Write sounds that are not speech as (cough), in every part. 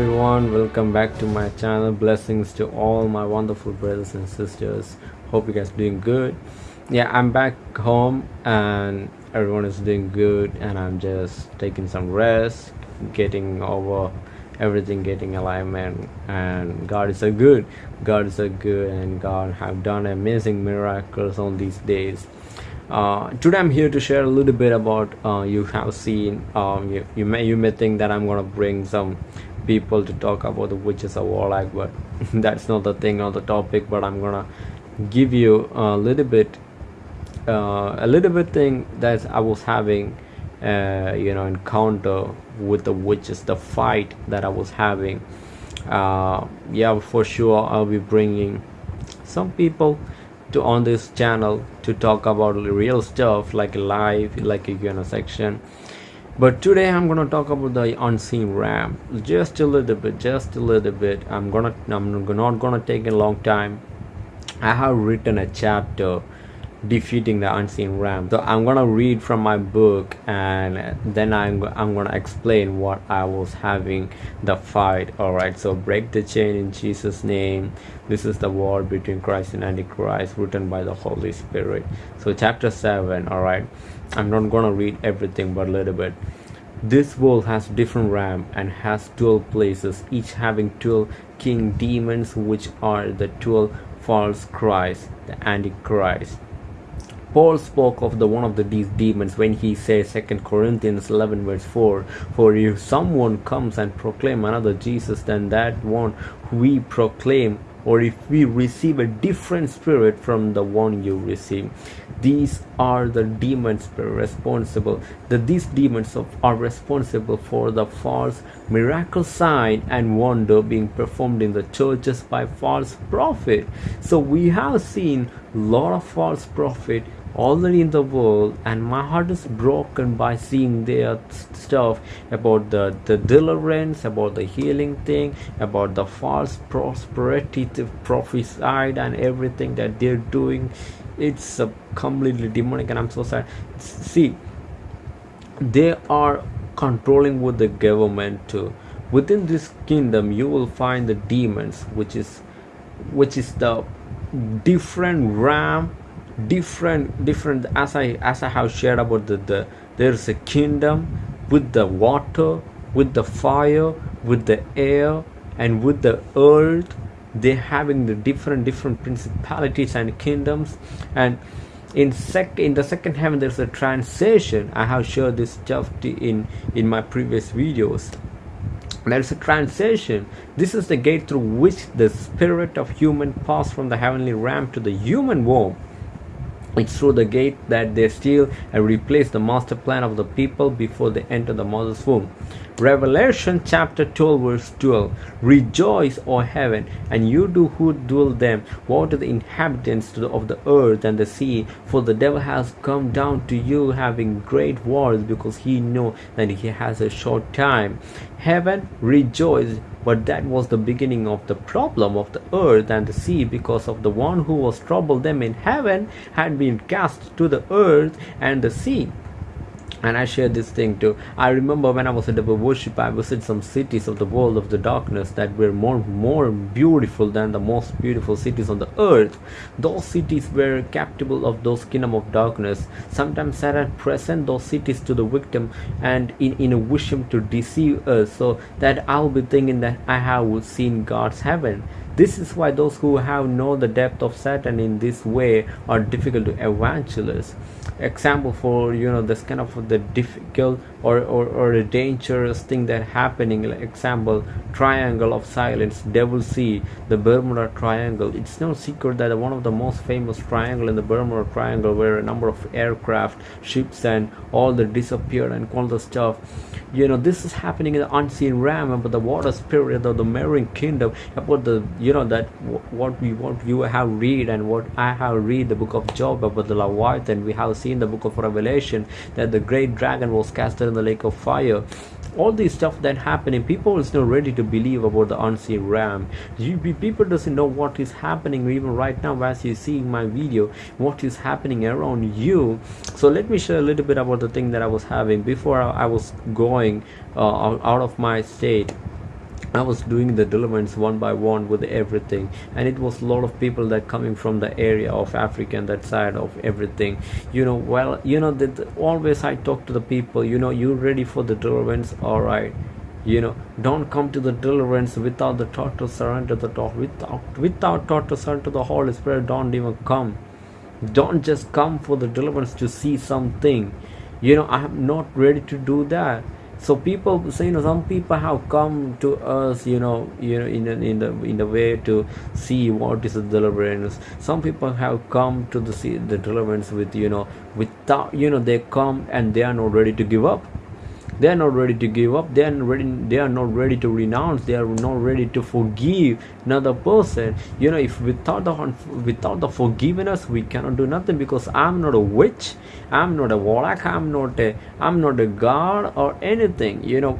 everyone welcome back to my channel. Blessings to all my wonderful brothers and sisters. Hope you guys doing good. Yeah i'm back home and everyone is doing good and i'm just taking some rest getting over everything getting alignment and god is so good. God is so good and god have done amazing miracles on these days. Uh, today I'm here to share a little bit about uh, you have seen um, you, you may you may think that I'm gonna bring some people to talk about the witches of warlock but (laughs) that's not the thing on the topic but I'm gonna give you a little bit uh, a little bit thing that I was having uh, you know encounter with the witches the fight that I was having. Uh, yeah for sure I'll be bringing some people to on this channel to talk about real stuff like live like you know section but today i'm gonna talk about the unseen ram. Just a little bit just a little bit. I'm gonna i'm not gonna take a long time. I have written a chapter defeating the unseen ram so i'm gonna read from my book and then i'm, I'm gonna explain what i was having the fight. All right so break the chain in jesus name. This is the war between christ and antichrist written by the holy spirit. So chapter 7 all right i'm not gonna read everything but a little bit. This world has different ram and has 12 places each having 12 king demons which are the 12 false christ the antichrist Paul spoke of the one of the, these demons when he says 2 Corinthians 11 verse 4 For if someone comes and proclaim another Jesus than that one we proclaim or if we receive a different spirit from the one you receive. These are the demons responsible that these demons are responsible for the false miracle sign and wonder being performed in the churches by false prophet. So we have seen a lot of false prophet already in the world and my heart is broken by seeing their stuff about the the deliverance about the healing thing about the false prosperity prophesied and everything that they're doing. It's a completely demonic and i'm so sad. See they are controlling with the government too. Within this kingdom you will find the demons which is which is the different ram different different as i as i have shared about the, the there's a kingdom with the water with the fire with the air and with the earth. They having the different different principalities and kingdoms. And in sec in the second heaven there's a transition. I have shared this stuff in in my previous videos. There's a transition. This is the gate through which the spirit of human pass from the heavenly realm to the human womb it's through the gate that they steal and replace the master plan of the people before they enter the mother's womb. Revelation chapter 12 verse 12 Rejoice, O heaven, and you do who dwell them. Woe to the inhabitants of the earth and the sea, for the devil has come down to you having great wars, because he know that he has a short time. Heaven, rejoice, but that was the beginning of the problem of the earth and the sea, because of the one who was troubled them in heaven had been cast to the earth and the sea and I share this thing too. I remember when I was at the worship, I visited some cities of the world of the darkness that were more more beautiful than the most beautiful cities on the earth. Those cities were capable of those kingdom of darkness. Sometimes Satan present those cities to the victim and in, in a wish him to deceive us so that I'll be thinking that I have seen God's heaven. This is why those who have known the depth of Satan in this way are difficult to evangelize. Example for you know this kind of the difficult or, or, or a dangerous thing that happening like example triangle of silence devil sea the bermuda triangle. It's no secret that one of the most famous triangle in the bermuda triangle where a number of aircraft ships and all the disappeared and all the stuff. You know this is happening in the unseen realm about the water spirit of the marine kingdom about the you know that what we what you have read and what i have read the book of job about the leviathan. We have seen the book of revelation that the great dragon was casted in the lake of fire. All this stuff that happening people is not ready to believe about the unseen realm. You, people doesn't know what is happening even right now as you see my video what is happening around you. So let me share a little bit about the thing that i was having before i, I was going uh, out of my state I was doing the deliverance one by one with everything, and it was a lot of people that coming from the area of Africa and that side of everything. You know, well, you know that always I talk to the people. You know, you ready for the deliverance? All right. You know, don't come to the deliverance without the total surrender the thought without without total surrender to the Holy Spirit. Don't even come. Don't just come for the deliverance to see something. You know, I am not ready to do that so people say you know some people have come to us you know you know in in the in the way to see what is the deliverance. Some people have come to the see the deliverance with you know without you know they come and they are not ready to give up they are not ready to give up. They are ready they are not ready to renounce. They are not ready to forgive another person. You know if without the without the forgiveness we cannot do nothing because i'm not a witch. I'm not a warlock. I'm not a i'm not a god or anything. You know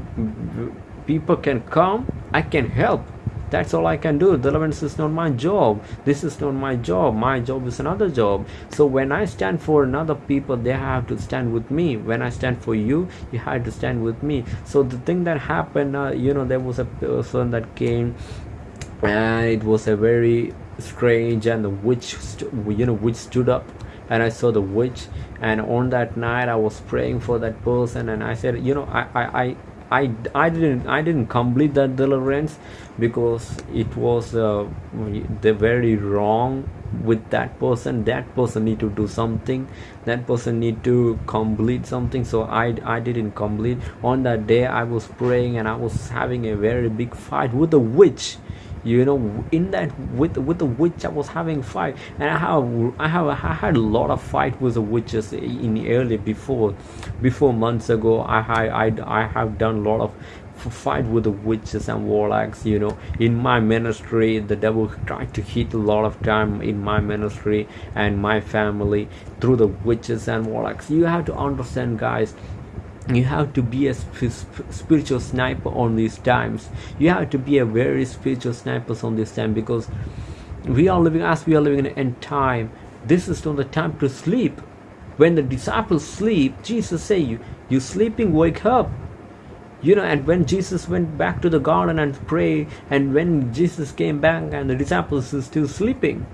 people can come. I can help that's all i can do. Deliverance is not my job. This is not my job. My job is another job. So when i stand for another people they have to stand with me. When i stand for you you have to stand with me. So the thing that happened uh, you know there was a person that came and it was a very strange and the witch you know witch stood up and I saw the witch. And on that night I was praying for that person and I said you know I I, I I, I didn't I didn't complete that deliverance because it was uh, the very wrong with that person. That person need to do something. That person need to complete something. So I, I didn't complete. On that day I was praying and I was having a very big fight with the witch you know in that with with the witch i was having fight and i have i have i had a lot of fight with the witches in early before before months ago. I i i have done a lot of fight with the witches and warlocks you know. In my ministry the devil tried to hit a lot of time in my ministry and my family through the witches and warlocks. You have to understand guys you have to be a spiritual sniper on these times. You have to be a very spiritual sniper on this time because we are living as we are living in an end time this is not the time to sleep. When the disciples sleep jesus say you you sleeping wake up. You know and when jesus went back to the garden and pray and when jesus came back and the disciples are still sleeping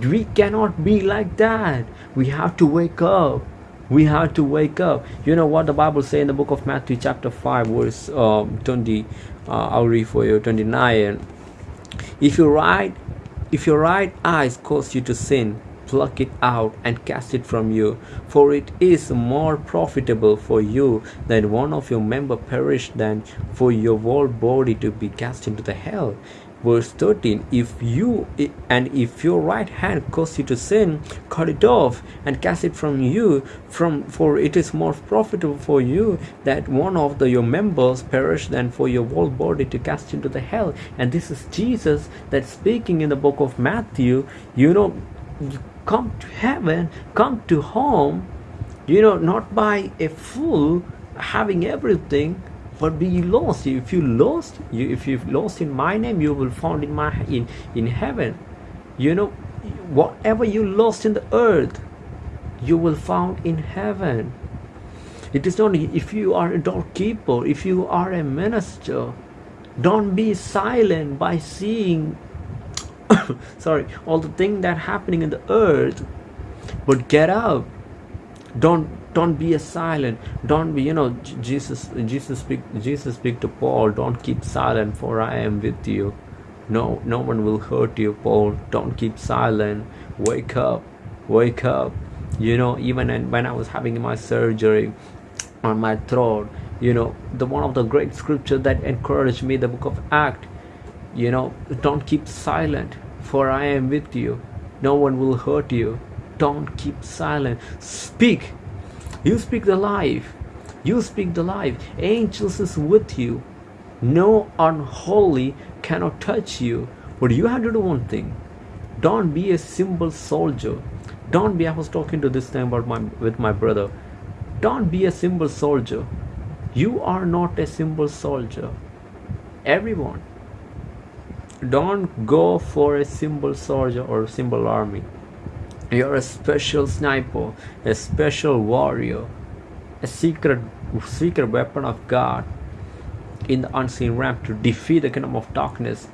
we cannot be like that. We have to wake up we have to wake up. You know what the bible say in the book of matthew chapter 5 verse um, 20 uh, i'll read for you 29 if your right if your right eyes cause you to sin pluck it out and cast it from you for it is more profitable for you that one of your member perish than for your whole body to be cast into the hell verse 13 if you and if your right hand cause you to sin cut it off and cast it from you from for it is more profitable for you that one of the your members perish than for your whole body to cast into the hell. And this is jesus that speaking in the book of matthew. You know come to heaven come to home you know not by a fool having everything but be lost. If you lost you if you lost in my name you will found in my in in heaven. You know whatever you lost in the earth you will found in heaven. It is not if you are a doorkeeper if you are a minister don't be silent by seeing (coughs) sorry all the thing that happening in the earth. But get up. Don't don't be a silent. Don't be you know jesus jesus speak jesus speak to paul don't keep silent for i am with you. No no one will hurt you paul. Don't keep silent. Wake up. Wake up. You know even when i was having my surgery on my throat you know the one of the great scripture that encouraged me the book of act you know don't keep silent for i am with you. No one will hurt you. Don't keep silent. Speak you speak the life. You speak the life. Angels is with you. No unholy cannot touch you. But you have to do one thing. Don't be a simple soldier. Don't be. I was talking to this time about my with my brother. Don't be a simple soldier. You are not a simple soldier. Everyone. Don't go for a simple soldier or simple army. You're a special sniper, a special warrior, a secret secret weapon of God. in the unseen realm to defeat the kingdom of darkness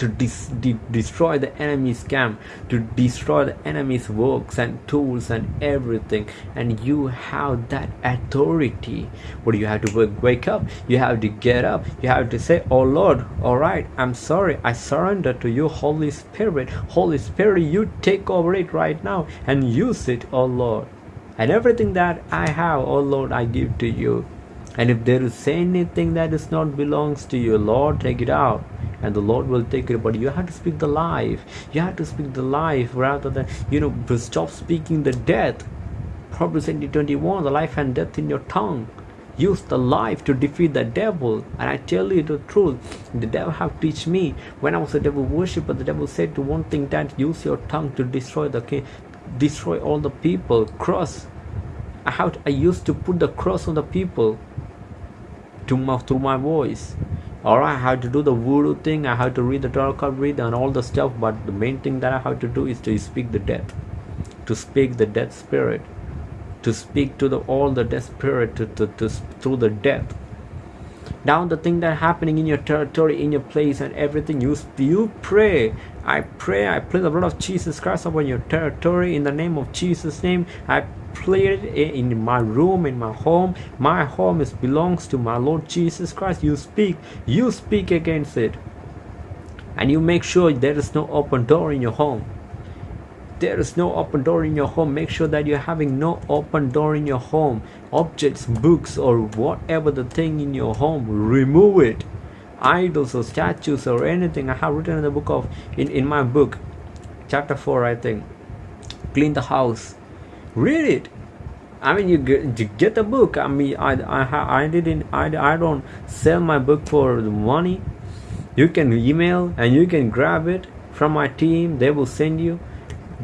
to dis- de- destroy the enemy's camp, to destroy the enemy's works and tools and everything. And you have that authority. What do you have to wake up? You have to get up. You have to say, Oh Lord, all right, I'm sorry. I surrender to you, Holy Spirit. Holy Spirit, you take over it right now and use it, oh Lord. And everything that I have, oh Lord, I give to you. And if there is anything that is not belongs to you, Lord, take it out and the Lord will take it. But you have to speak the life. You have to speak the life rather than, you know, stop speaking the death. Proverbs 21 the life and death in your tongue. Use the life to defeat the devil. And I tell you the truth, the devil have teach me. When I was a devil worshipper, the devil said to one thing that use your tongue to destroy the king, destroy all the people. Cross. I have to, I used to put the cross on the people to my, through my voice. Or I have to do the voodoo thing, I have to read the tarot read and all the stuff, but the main thing that I have to do is to speak the death, to speak the death spirit, to speak to the all the death spirit to, to, to through the death. Now the thing that happening in your territory, in your place, and everything you you pray. I pray, I plead the blood of Jesus Christ upon your territory in the name of Jesus' name. I Played in my room in my home my home is belongs to my lord jesus christ you speak you speak against it and you make sure there is no open door in your home there is no open door in your home make sure that you're having no open door in your home. Objects books or whatever the thing in your home remove it. Idols or statues or anything. I have written in the book of in, in my book chapter 4 i think. Clean the house. Read it. I mean you get, you get the book. I mean i i, I didn't I, I don't sell my book for the money. You can email and you can grab it from my team. They will send you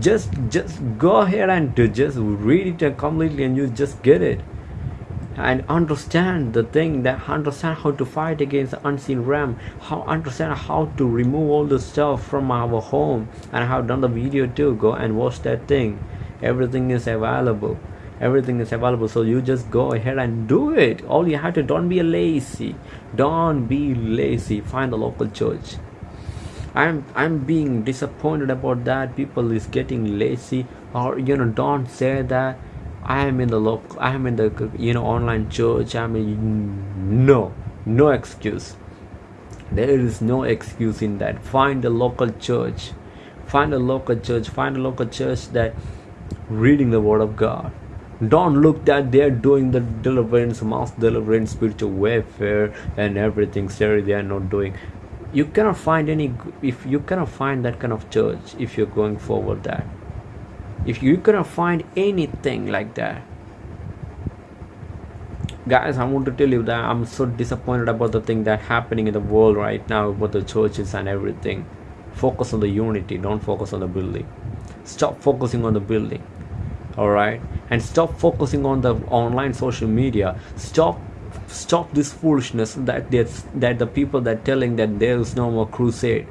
just just go ahead and just read it completely and you just get it. And understand the thing that understand how to fight against the unseen realm how understand how to remove all the stuff from our home. And i have done the video too go and watch that thing. Everything is available everything is available. So you just go ahead and do it. All you have to don't be lazy don't be lazy. Find a local church i'm i'm being disappointed about that. People is getting lazy. Or you know don't say that. I am in the local i am in the you know online church. I mean no no excuse. There is no excuse in that. Find a local church. Find a local church. Find a local church that reading the word of god. Don't look that they're doing the deliverance mass deliverance spiritual warfare and everything. Sorry they are not doing you cannot find any if you cannot find that kind of church if you're going forward that. If you cannot find anything like that. Guys i want to tell you that i'm so disappointed about the thing that happening in the world right now about the churches and everything. Focus on the unity don't focus on the building. Stop focusing on the building all right and stop focusing on the online social media. Stop stop this foolishness that that the people that telling that there is no more crusade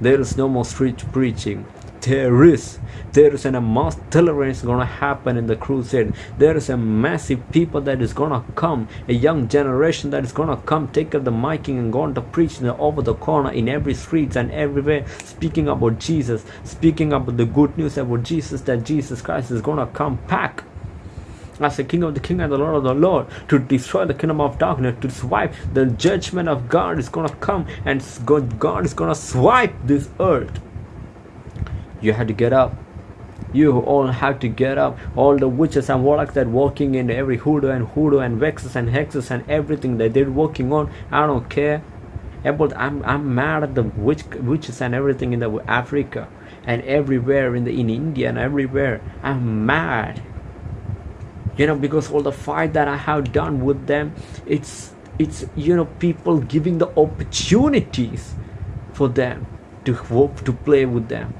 there is no more street preaching. There is there is an, a mass tolerance gonna happen in the crusade. There is a massive people that is gonna come a young generation that is gonna come take up the miking and going to preach the, over the corner in every streets and everywhere speaking about jesus speaking about the good news about jesus that jesus christ is gonna come back as the King of the King and the Lord of the Lord to destroy the kingdom of darkness, to swipe the judgment of God is gonna come and God is gonna swipe this earth. You have to get up. You all have to get up. All the witches and warlocks that working in every hoodoo and hoodoo and vexes and hexes and everything that they're working on i don't care. About i'm i'm mad at the witch witches and everything in the africa and everywhere in the in india and everywhere. I'm mad you know because all the fight that i have done with them it's it's you know people giving the opportunities for them to hope to play with them.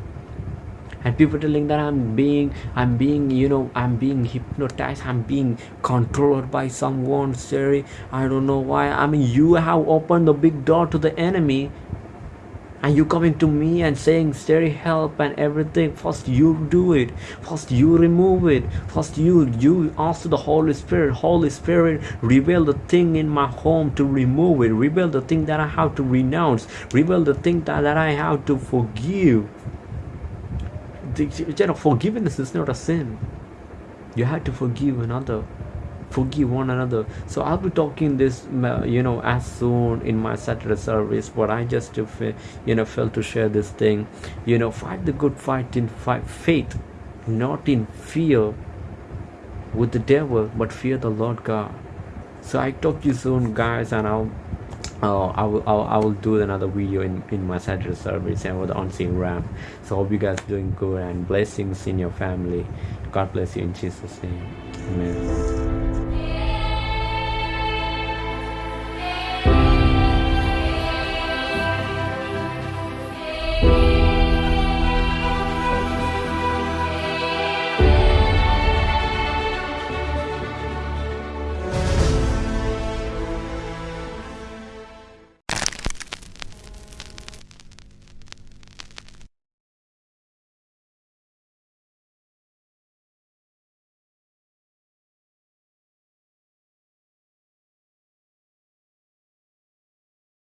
And people telling that i'm being i'm being you know i'm being hypnotized i'm being controlled by someone sorry i don't know why. I mean you have opened the big door to the enemy and you coming to me and saying steady help and everything. First you do it. First you remove it. First you you ask the holy spirit holy spirit reveal the thing in my home to remove it. Reveal the thing that i have to renounce. Reveal the thing that, that i have to forgive. You know, forgiveness is not a sin. You have to forgive another forgive one another so i'll be talking this you know as soon in my saturday service but i just you know felt to share this thing you know fight the good fight in fight, faith not in fear with the devil but fear the lord god so i talk to you soon guys and i'll uh, I will I'll, I will do another video in, in my Saturday service and with unseen ram. So hope you guys doing good and blessings in your family. God bless you in Jesus' name. Amen.